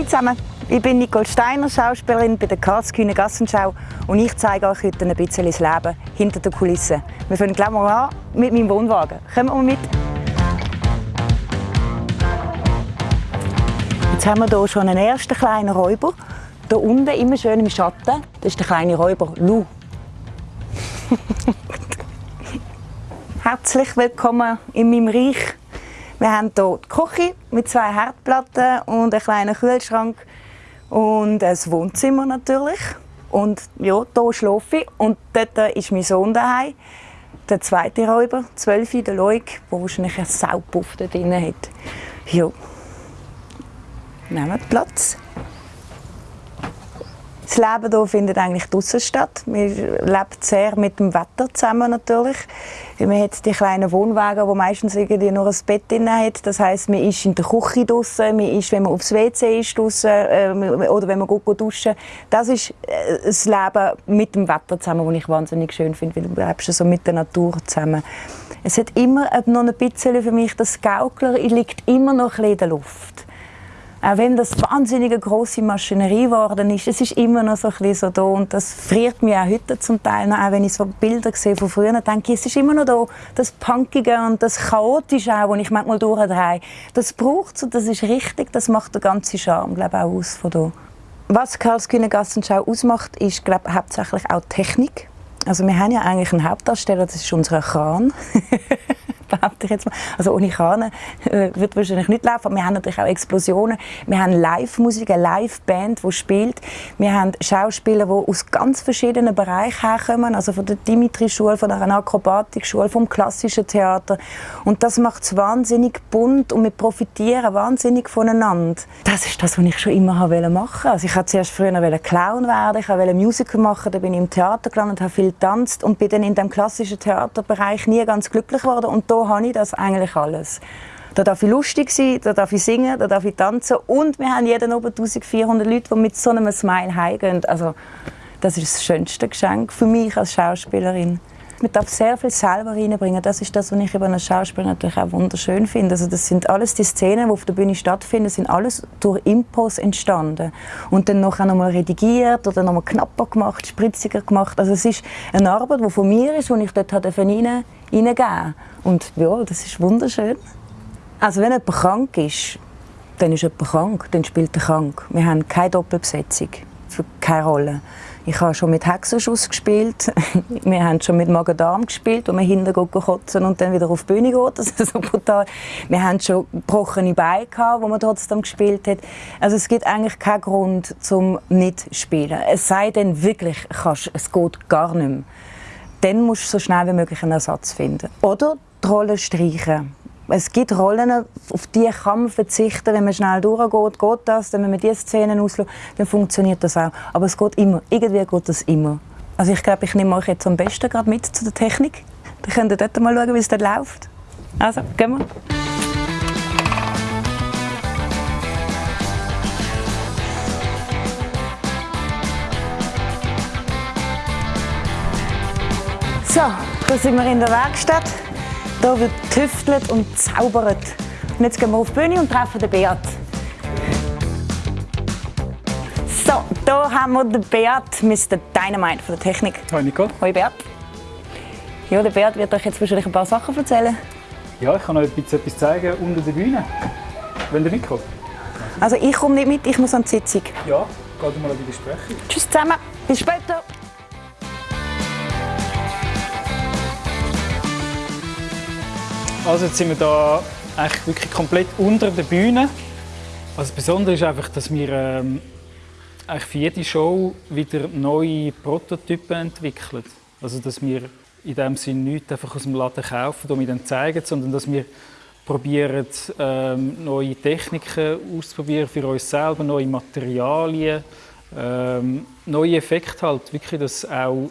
Hallo zusammen, ich bin Nicole Steiner, Schauspielerin bei der Karlskühne Gassenschau und ich zeige euch heute ein bisschen das Leben hinter den Kulissen. Wir fangen gleich mal an mit meinem Wohnwagen. Kommen wir mit. Jetzt haben wir hier schon einen ersten kleinen Räuber. Hier unten, immer schön im Schatten, das ist der kleine Räuber Lou. Herzlich willkommen in meinem Reich. Wir haben hier die Küche mit zwei Herdplatten und einem kleinen Kühlschrank und ein Wohnzimmer natürlich. Und ja, hier schlafe ich und dort ist mein Sohn daheim. Der zweite Räuber, 12, der Loik, der wahrscheinlich einen Saupuff da drin hat. Ja. Nehmen Platz. Das Leben hier findet eigentlich draußen statt. Man lebt sehr mit dem Wetter zusammen natürlich. Man hat die kleinen Wohnwagen, wo meistens irgendwie nur ein Bett drin hat. Das heißt, man ist in der Küche draußen, man ist, wenn man aufs WC ist draußen, äh, oder wenn man gut, gut duschen. Das ist äh, das Leben mit dem Wetter zusammen, das ich wahnsinnig schön finde, weil du lebst so mit der Natur zusammen. Es hat immer noch ein bisschen für mich das Gaukler liegt immer noch ein bisschen in der Luft. Auch wenn das wahnsinnige große Maschinerie geworden ist, es ist immer noch so ein bisschen so da und das friert mich auch heute zum Teil noch, auch wenn ich so Bilder sehe von früher, denke ich, es ist immer noch da, das Punkige und das Chaotische auch, das ich manchmal durchdrehe. Das braucht es und das ist richtig, das macht den ganzen Charme, glaube ich, auch aus von da. Was Karlskühne Gassenschau ausmacht, ist glaube ich, hauptsächlich auch Technik. Also wir haben ja eigentlich einen Hauptdarsteller, das ist unser Kran. behaupte ich jetzt mal. Also ohne Krane äh, wird wahrscheinlich nicht laufen. Wir haben natürlich auch Explosionen. Wir haben Live-Musik, eine Live-Band, die spielt. Wir haben Schauspieler, die aus ganz verschiedenen Bereichen herkommen. Also von der Dimitri-Schule, von der Akrobatik-Schule, vom klassischen Theater. Und das macht es wahnsinnig bunt und wir profitieren wahnsinnig voneinander. Das ist das, was ich schon immer machen wollte. Also ich wollte zuerst früher Clown werden, ich wollte Musical machen, dann bin ich im Theater gelandet, habe viel getanzt und bin dann in dem klassischen Theaterbereich nie ganz glücklich geworden. Und da habe ich das eigentlich alles. Da darf ich lustig sein, da darf ich singen, da darf ich tanzen und wir haben jeden oben 1400 Leute, die mit so einem Smile heimgehen. Also das ist das schönste Geschenk für mich als Schauspielerin. Man darf sehr viel selber reinbringen. Das ist das, was ich über einen Schauspieler natürlich auch wunderschön finde. Also das sind alles die Szenen, die auf der Bühne stattfinden, sind alles durch Impos entstanden. Und dann noch einmal redigiert oder nochmal knapper gemacht, spritziger gemacht. Also es ist eine Arbeit, die von mir ist, die ich dort hineingeben Und ja, das ist wunderschön. Also wenn jemand krank ist, dann ist jemand krank, dann spielt er krank. Wir haben keine Doppelbesetzung, für keine Rolle. Ich habe schon mit Hexenschuss gespielt. Wir haben schon mit Magen-Darm gespielt, wo man hinten kotzen und dann wieder auf die Bühne geht. Das ist so brutal. Wir haben schon gebrochene Beine gehabt, wo man trotzdem gespielt hat. Also es gibt eigentlich keinen Grund zum nicht zu spielen. Es sei denn wirklich, kannst, es geht gar nicht mehr. Dann musst du so schnell wie möglich einen Ersatz finden. Oder die Rolle streichen. Es gibt Rollen, auf die kann man verzichten. Wenn man schnell durchgeht, geht das. Wenn man diese Szenen auslässt, dann funktioniert das auch. Aber es geht immer. Irgendwie geht das immer. Also ich glaube, ich nehme euch jetzt am besten gerade mit zu der Technik. Dann könnt ihr dort mal schauen, wie es dort läuft. Also, gehen wir. So, da sind wir in der Werkstatt. Hier wird getüftelt und zaubert. Und jetzt gehen wir auf die Bühne und treffen den Beat. So, hier haben wir den Beat, Mr. Dynamite von der Technik. Hallo Nico. Hallo Beat. Ja, der Beat wird euch jetzt wahrscheinlich ein paar Sachen erzählen. Ja, ich kann euch etwas zeigen unter der Bühne. Wenn ihr mitkommt. Also ich komme nicht mit, ich muss an die Sitzung. Ja, geht mal an die Besprechung. Tschüss zusammen, bis später. Also jetzt sind wir da eigentlich wirklich komplett unter der Bühne. Also Besondere ist einfach, dass wir ähm, für jede Show wieder neue Prototypen entwickeln. Also dass wir in dem Sinne nichts einfach aus dem Laden kaufen und dann zeigen, sondern dass wir probieren, ähm, neue Techniken auszuprobieren für uns selber, neue Materialien, ähm, neue Effekte halt, wirklich, dass auch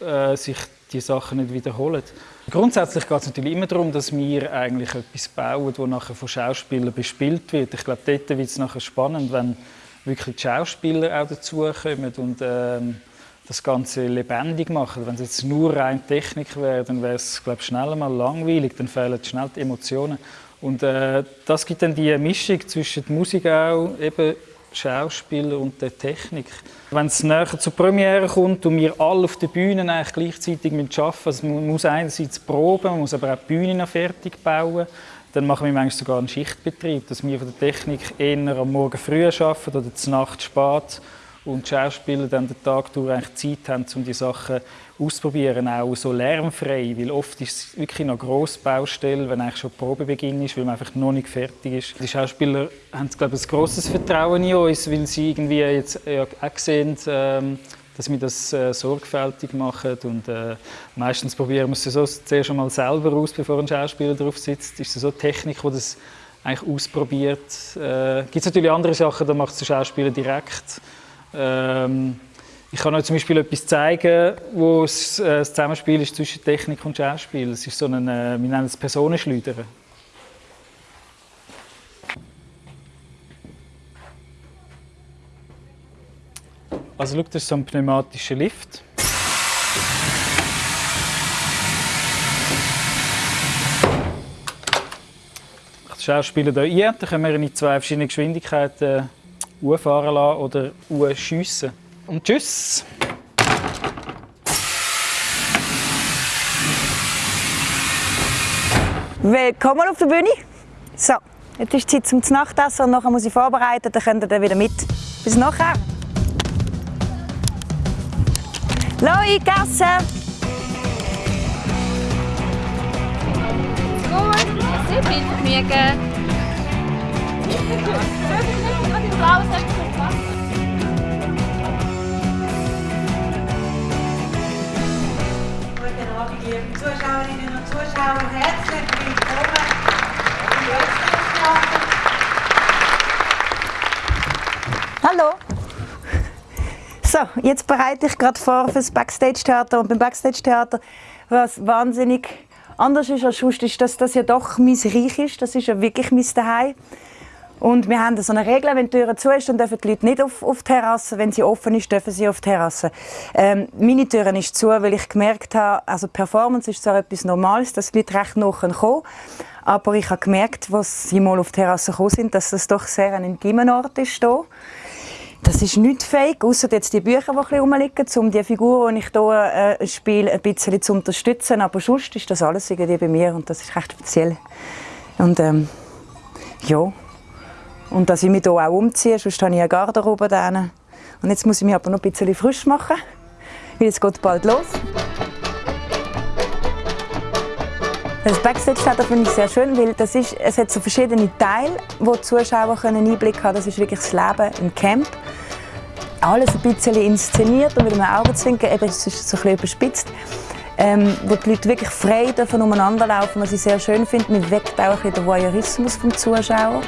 äh, sich die Sachen nicht wiederholen. Grundsätzlich geht es natürlich immer darum, dass wir eigentlich etwas bauen, das nachher von Schauspielern bespielt wird. Ich glaube, dort wird es nachher spannend, wenn wirklich die Schauspieler auch dazukommen und ähm, das Ganze lebendig machen. Wenn es jetzt nur rein Technik wäre, dann wäre es glaube schnell mal langweilig, dann fehlen schnell die Emotionen. Und äh, das gibt dann die Mischung zwischen der Musik auch, eben Schauspieler und der Technik. Wenn es näher zur Premiere kommt und wir alle auf der Bühne eigentlich gleichzeitig arbeiten müssen, also man muss einerseits proben, man muss aber auch die Bühne noch fertig bauen, dann machen wir manchmal sogar einen Schichtbetrieb, dass wir von der Technik eher am Morgen früh arbeiten oder zur Nacht spät und die Schauspieler dann den Tag durch eigentlich Zeit haben, um die Sachen auszuprobieren, auch so lärmfrei, weil oft ist es wirklich noch grosse Baustelle, wenn eigentlich schon Probebeginn ist, weil man einfach noch nicht fertig ist. Die Schauspieler haben, glaube ich, ein grosses Vertrauen in uns, weil sie irgendwie jetzt ja, auch sehen, ähm, dass wir das äh, sorgfältig machen und äh, meistens probieren wir es so zuerst einmal selber aus, bevor ein Schauspieler drauf sitzt. Ist so Technik, die das eigentlich ausprobiert. Äh, Gibt es natürlich andere Sachen, da macht der Schauspieler direkt. Ähm, ich kann euch zum Beispiel etwas zeigen, wo es, äh, das Zusammenspiel ist zwischen Technik und Schauspiel. Es ist so ein, äh, wir nennen es Personenschleudern. Also schau, das ist so ein pneumatischer Lift. Ich Schauspieler hier ein, dann können wir in zwei verschiedenen Geschwindigkeiten fahren lassen oder schiessen. Und tschüss! Willkommen auf der Bühne. So, jetzt ist Zeit zum Nachtessen und nachher muss ich vorbereiten, dann könnt ihr dann wieder mit. Bis nachher! Loi, Gasse! Gut, sehr viel Liebe Zuschauerinnen und Zuschauer. Herzlich willkommen im Österreichstheater. Hallo! So, jetzt bereite ich gerade vor fürs Backstage-Theater. Und beim Backstage-Theater, was wahnsinnig anders ist als sonst, ist, dass das ja doch mein Reich ist. Das ist ja wirklich mein Zuhause. Und wir haben so eine Regel, wenn die Tür zu ist, dann dürfen die Leute nicht auf, auf die Terrasse. Wenn sie offen ist, dürfen sie auf die Terrasse. Ähm, meine Tür ist zu, weil ich gemerkt habe, also Performance ist zwar etwas Normales, dass die Leute recht nah kommen aber ich habe gemerkt, als sie mal auf die Terrasse gekommen sind, dass das doch sehr ein intimer Ort ist hier. Das ist nicht fake, außer jetzt die Bücher, die ein rumliegen, um die Figur, die ich hier äh, spiele, ein bisschen zu unterstützen. Aber sonst ist das alles irgendwie bei mir und das ist recht speziell. Und ähm, ja, und dass ich mich hier auch umziehe, sonst habe ich eine Garderobe da. Und jetzt muss ich mich aber noch ein bisschen frisch machen, weil es geht bald los. Das Backstage-Theater finde ich sehr schön, weil das ist, es hat so verschiedene Teile, wo die Zuschauer einen Einblick haben können. Das ist wirklich das Leben im Camp. Alles ein bisschen inszeniert und mit einem Augenzwinkern, eben, es ist so ein bisschen überspitzt. Ähm, wo die Leute wirklich frei dürfen umeinander laufen, was ich sehr schön finde. Man weckt auch ein bisschen den Voyeurismus vom Zuschauer.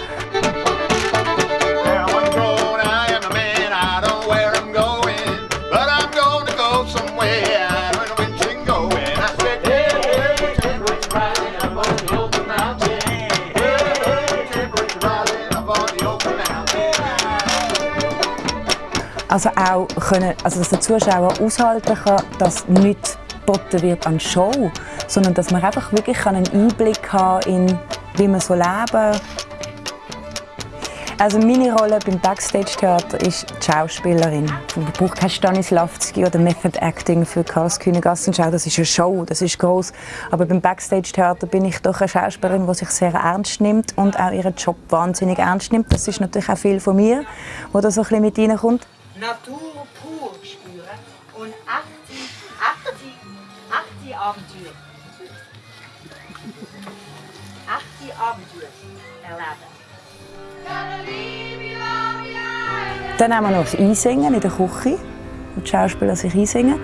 Also auch können, also dass der Zuschauer aushalten kann, dass nicht geboten wird an Show, sondern dass man einfach wirklich einen Einblick haben in wie man so leben. Also meine Rolle beim Backstage-Theater ist die Schauspielerin. Man braucht kein Stanislavski oder Method Acting für Karlskühne Gassenschau. Das ist eine Show, das ist groß. Aber beim Backstage-Theater bin ich doch eine Schauspielerin, die sich sehr ernst nimmt und auch ihren Job wahnsinnig ernst nimmt. Das ist natürlich auch viel von mir, wo da so ein bisschen mit reinkommt. Natur pur spüren und achte, achte, achte Abenteuer. Achte Abenteuer erleben. Dann haben wir noch das Einsingen in der Küche, wo die Schauspieler sich einsingen.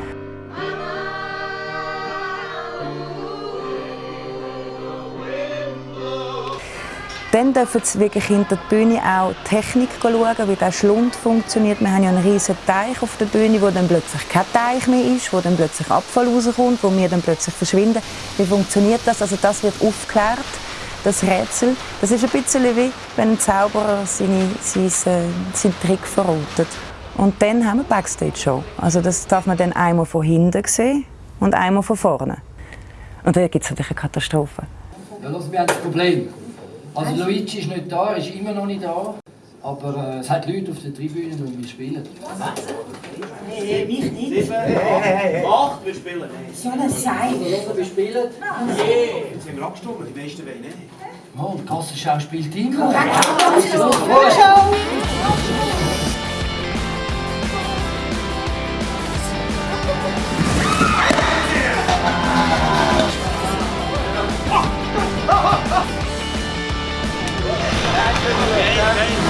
Dann dürfen sie wirklich hinter der Bühne auch die Technik schauen, wie der Schlund funktioniert. Wir haben ja einen riesen Teich auf der Bühne, wo dann plötzlich kein Teich mehr ist, wo dann plötzlich Abfall rauskommt, wo wir dann plötzlich verschwinden. Wie funktioniert das? Also das wird aufgeklärt, das Rätsel. Das ist ein bisschen wie wenn ein Zauberer seine, seine, seinen Trick verrotet. Und dann haben wir Backstage-Show. Also das darf man dann einmal von hinten sehen und einmal von vorne. Und da gibt es natürlich eine Katastrophe. Ja, los, wir haben das Problem. Also Luigi ist nicht da, er ist immer noch nicht da. Aber äh, es hat Leute auf der Tribüne und wir spielen. Nee, mich nicht. Acht, wir spielen. So ein Sein. Wir spielen. Jetzt haben wir abgestimmt, die meisten wollen nicht. Oh, und Kassenschau spielt immer. Korrekt. Dave.